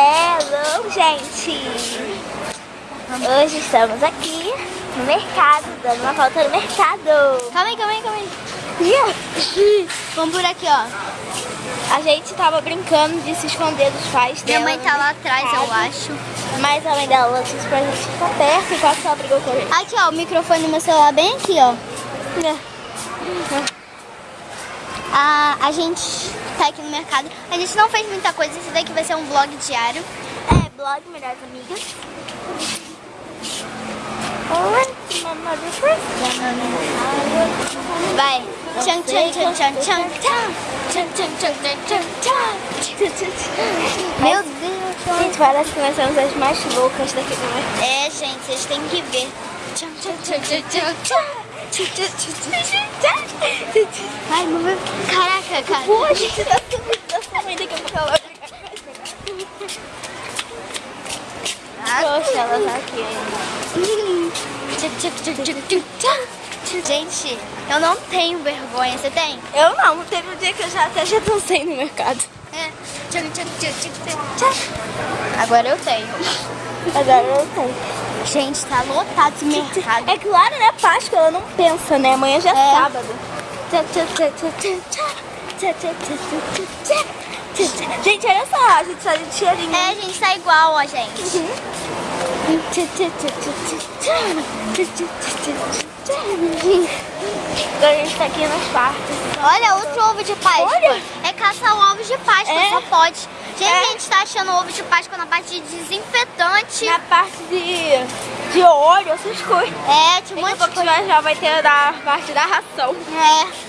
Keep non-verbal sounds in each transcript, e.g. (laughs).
Hello, gente! Hoje estamos aqui no mercado, dando uma volta no mercado. Calma aí, calma aí, calma aí. Yeah. Vamos por aqui, ó. A gente tava brincando de se esconder dos pais Minha dela mãe tá lá atrás, eu mercado, acho. Mas a mãe dela disse pra gente ficar perto enquanto ela brigou com a gente. Aqui, ó, o microfone do meu celular bem aqui, ó. A, a gente tá aqui no mercado. A gente não fez muita coisa. Esse daqui vai ser um vlog diário. É, blog Melhores Amigas. Vai. Tchan, tchan, tchan, tchan, tchan, tchan. Tchan, tchan, tchan, tchan, tchan, tchan. Meu Deus. Gente, parece que nós somos as mais loucas daqui do mercado. É, gente, vocês têm que ver. Tchan, tchan, tchan, tchan, tchan, tchan. Ai, vai... Caraca, cara. Pô, a gente tá subindo da sua mãe daqui a pouco ela vai gente. Poxa, ela tá aqui ainda. Gente, eu não tenho vergonha. Você tem? Eu não, teve um dia que eu já até já dancei no mercado. É. Agora eu tenho. Agora eu tenho. Gente, tá lotado esse mercado. É claro, né? Páscoa, ela não pensa, né? Amanhã já é, É. sábado. Gente, olha só, a gente tá de cheirinho. É, a gente tá igual, ó, gente. Agora a gente tá aqui nos parques. Olha, outro ovo de Páscoa. Olha. É caçar o ovo de Páscoa, É. só pode. Gente, É. a gente tá achando ovo de Páscoa na parte de desinfetante. Na parte de, de óleo, essas coisas. É, tinha um Daqui a monte de coisa. já, vai ter da parte da ração. É.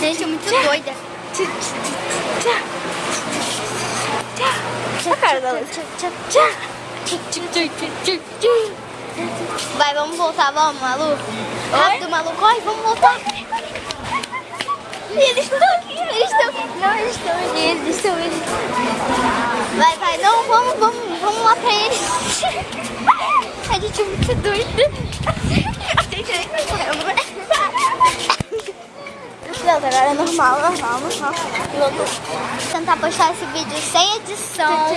Gente, é muito doida. A cara da Luz. Vai, vamos voltar, vamos, Malu. Rápido, Malu, corre, vamos voltar. Eles estão aqui, eles estão aqui. Não, eles estão aqui, eles estão aqui. Vai, vai, não, vamos, vamos, vamos lá pra eles. (laughs) A gente é muito doida. A gente nem vai correndo. Não, agora é normal, normal, normal. Vou tentar postar esse vídeo sem edição.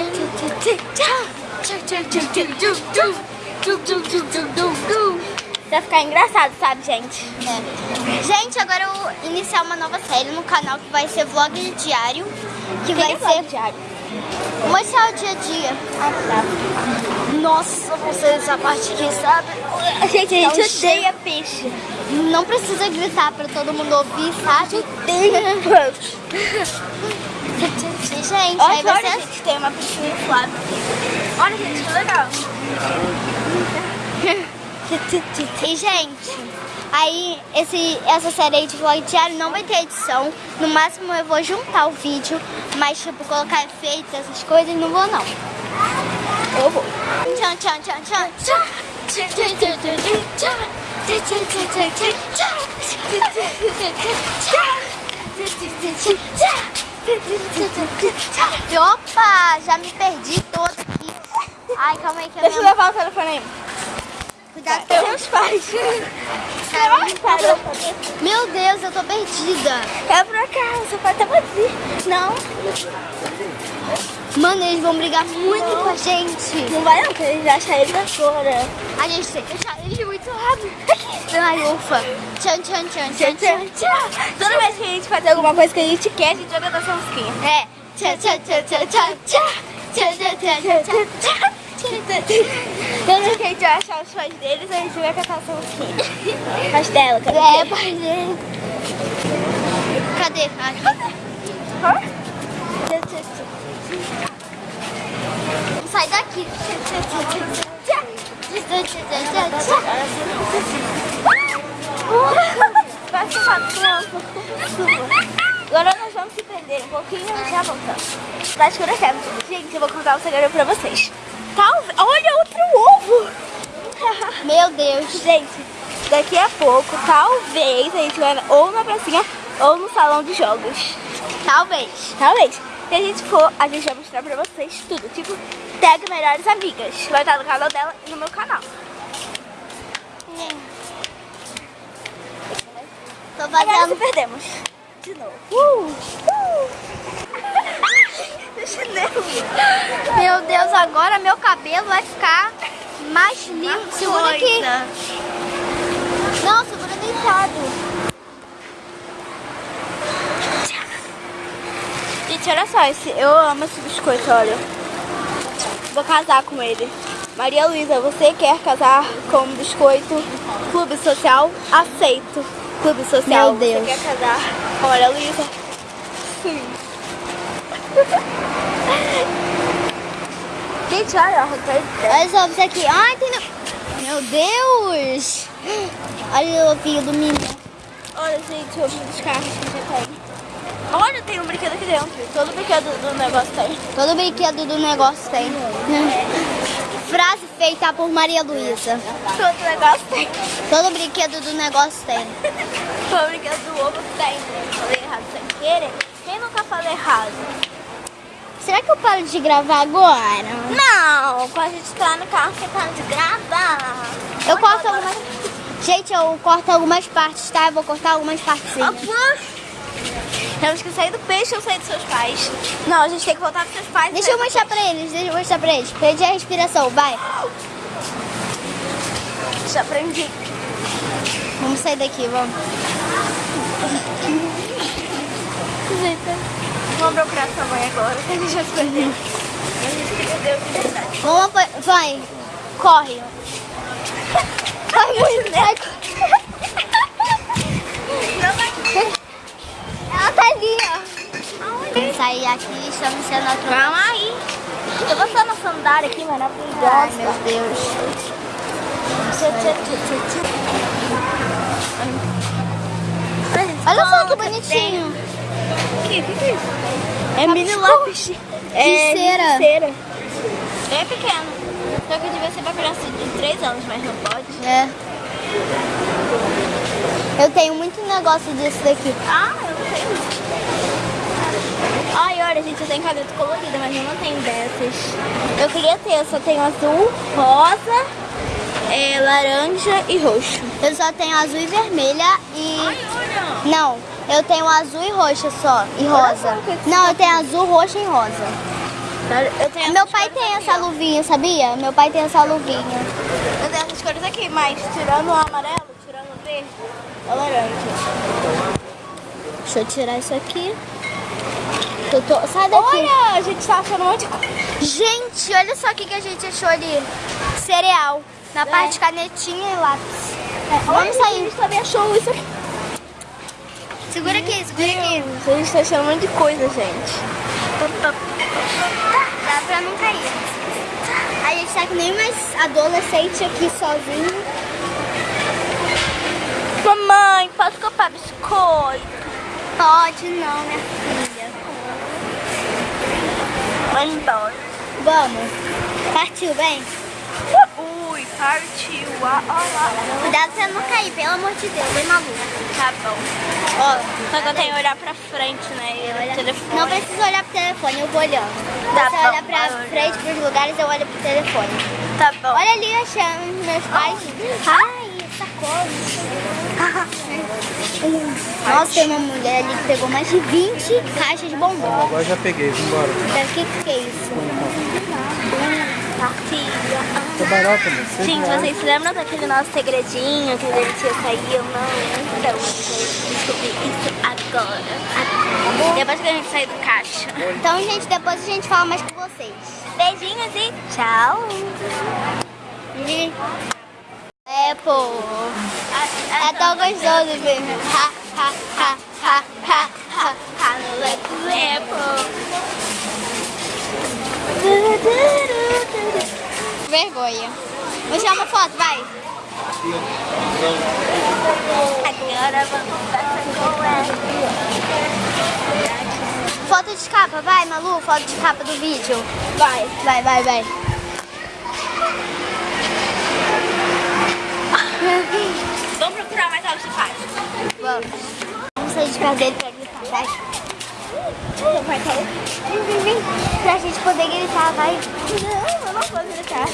Vai ficar engraçado, sabe, gente? É. Gente, agora eu vou iniciar uma nova série no canal que vai ser vlog diário. Que vai ser diário. Mostrar o dia a dia. Ah, tá. Nossa, vocês essa parte aqui, sabe? Gente, a gente cheiro. odeia peixe. Não precisa gritar pra todo mundo ouvir, sabe? Odeia. E, (laughs) gente, aí Olha, vai olha, gente, tem uma piscina inflável. Olha, gente, que legal. (laughs) E, gente, aí esse, essa série aí de vlog diário não vai ter edição. No máximo eu vou juntar o vídeo, mas tipo, colocar efeitos, essas coisas, não vou não. Eu vou. Tchan, tchan, tchan, tchan, tchan. Tchan, tchan, tchan, tchan, tchan, tchan. Tchan, tchan, tchan, tchan, tchan, tchan. Tchan, tchan, tchan, tchan. Opa, já me perdi toda aqui. Ai, calma aí que a Deixa eu levar o telefone aí. Cuidado com meus pais. Caramba. Meu Deus, eu tô perdida. É pra cá, o sofá tá vazio. Não, Mano, eles vão brigar muito com a gente. não vai não, porque eles acham ele agora. A gente tem que deixar eles muito rápido. Ai, ufa. Tchan, tchan, tchan, tchan, tchan. tchau. Toda vez que a gente fazer alguma coisa que a gente quer, a gente joga nossa musiquinha. É. Tchan, tchan, tchan, tchan, tchan, tchan. Tchan, tchan, tchan, tchan, tchan, que a gente vai achar os fãs deles, a gente vai cantar essa musiquinha. As dela, cadê? É, pai dele. Cadê? Aqui. Vamos sair daqui. Vai chamar Agora nós vamos se prender um pouquinho e já voltamos. Tá escurecendo. Gente, eu vou contar um segredo pra vocês. Talvez... Olha, outro ovo! (laughs) Meu Deus. Gente, daqui a pouco, talvez a gente vai ou na pracinha ou no salão de jogos. Talvez. Talvez. Se a gente for, a gente vai mostrar pra vocês tudo. Tipo, tag melhores amigas. Vai estar no canal dela e no meu canal. Tô Agora se fazendo... perdemos. De novo. Uh, uh. Chinelo. Meu Deus, agora meu cabelo vai ficar mais lindo. Segura aqui. Não, segura deitado. Gente, olha só, esse, eu amo esse biscoito, olha. Vou casar com ele. Maria Luísa, você quer casar com biscoito? Clube social? Aceito. Clube social. Meu Deus. Você quer casar com Maria Luísa? Sim. Gente, olha, a roupa Olha só isso aqui. Ai, tem... Meu Deus. Olha o ovinho do menino. Olha, gente, vi dos carros que já tem. Olha, tem um brinquedo aqui dentro. Todo brinquedo do negócio tem. Todo brinquedo do negócio tem. Frase feita por Maria Luísa. Todo negócio tem. Todo brinquedo do negócio tem. Todo brinquedo do ovo tem. Falei errado sem querer. Quem nunca fala errado? Será que eu paro de gravar agora? Não, quando a gente tá no carro, você tá de gravar. Eu corto algumas... Gente, eu corto algumas partes, tá? Eu vou cortar algumas partes. sim. Temos que sair do peixe ou sair dos seus pais? Não, a gente tem que voltar pros seus pais. Deixa eu mostrar pra eles, deixa eu mostrar pra eles. Perdi a respiração, vai. Já aprendi. Vamos sair daqui, vamos. Vamos procurar sua mãe agora, que a gente já se perdeu. A gente se perdeu de verdade. Vamos, vai. Corre. Muito, vai. Ela tá ali, ó. Vamos sair aqui, estamos sendo atropelados. Calma aí. Eu vou só na sandália aqui, Ai, maravilhosa. meu Deus. Olha só que bonitinho. O que, que, que é isso? É mini lápis. É De cera. de cera. É pequeno. Só que devia ser pra criança de 3 anos, mas não pode. É. Eu tenho muito negócio disso daqui. Ah, eu tenho. Ai, olha, gente, eu tenho caneta colorida, mas eu não tenho dessas. Eu queria ter, eu só tenho azul, rosa, é, laranja e roxo. Eu só tenho azul e vermelha e... olha. Não, eu tenho azul e roxa só. E rosa. Não, eu tenho azul, roxa e rosa. Meu pai tem aqui, essa ó. luvinha, sabia? Meu pai tem essa luvinha. Eu tenho essas cores aqui, mas tirando o amarelo, tirando o verde, é laranja. Deixa eu tirar isso aqui. Eu tô... Sai daqui. Olha, a gente tá achando um monte de coisa. Gente, olha só o que, que a gente achou ali. Cereal. Na É. parte de canetinha e lápis. Olha, Vamos A sair. gente também achou isso aqui. Segura aqui, segura aqui. A gente tá achando um monte de coisa, gente. Dá pra não cair. A gente tá que nem mais adolescente aqui sozinho. Mamãe, posso comprar biscoito? Pode não, minha filha. Vai embora. Vamos. Partiu, bem? Ui, partiu. Ó, ó, Cuidado pra não cair, pelo amor de Deus, bem maluco. Tá bom. Ó, Só que eu tenho que olhar pra frente, né? E olhar telefone. não precisa olhar pro telefone, eu vou olhando. Tá Você bom, olha pra olhando. frente, pros lugares, eu olho pro telefone. Tá bom. Olha ali, achando meus pais. Ai, sacola. (laughs) Nossa, tem uma mulher ali que pegou mais de 20 caixas de bombom. Agora já peguei, vambora. O que, que é isso? Seis Gente, vocês se lembram daquele nosso segredinho que a gente ia sair? Eu não. Então, descobri isso agora. agora. Depois que a gente sair do caixa. Então, gente, depois a gente fala mais com vocês. Beijinhos e tchau. E... É, pô. É tão gostoso, filho. Ha, ha, ha, ha, ha, ha, ha, leco, leco. Vergonha. Vou tirar uma foto, vai. Agora vamos passar com ela. Foto de capa, vai, Malu. Foto de capa do vídeo. Vai. Vai, vai, vai. Vamos procurar mais alto de faixa. Vamos. Vamos sair de perto dele pra gritar, vai. Vai cair? Vem, vem, vem. Pra gente poder gritar, vai. Não, eu não vou gritar.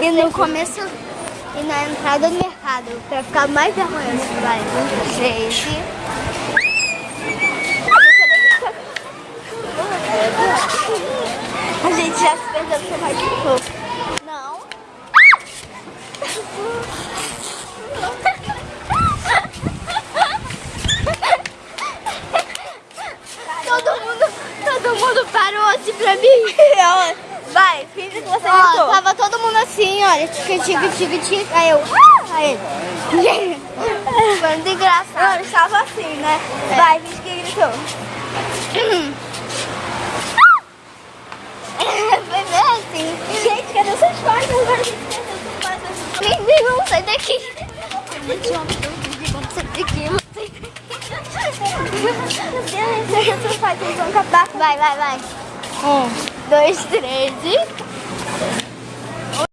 E no começo e na entrada do mercado, pra ficar mais vergonhoso, vai. Um, três e... gente já se perdeu do seu pai gritou. Não. todo mundo, todo mundo parou assim pra mim. (laughs) Vai, finge que você Ó, gritou. tava todo mundo assim, olha, tica, tica, tica, tica. Aí eu, ah! aí ele. Foi muito engraçado. Não, estava assim, né? Vai, finge que gritou. (laughs) Foi bem assim. Gente, cadê seus pais? Agora a gente. Menino, sai daqui. Sai daqui, sai daqui. Meu Deus, seus pais, vão acabar Vai, vai, vai. Um, dois, três.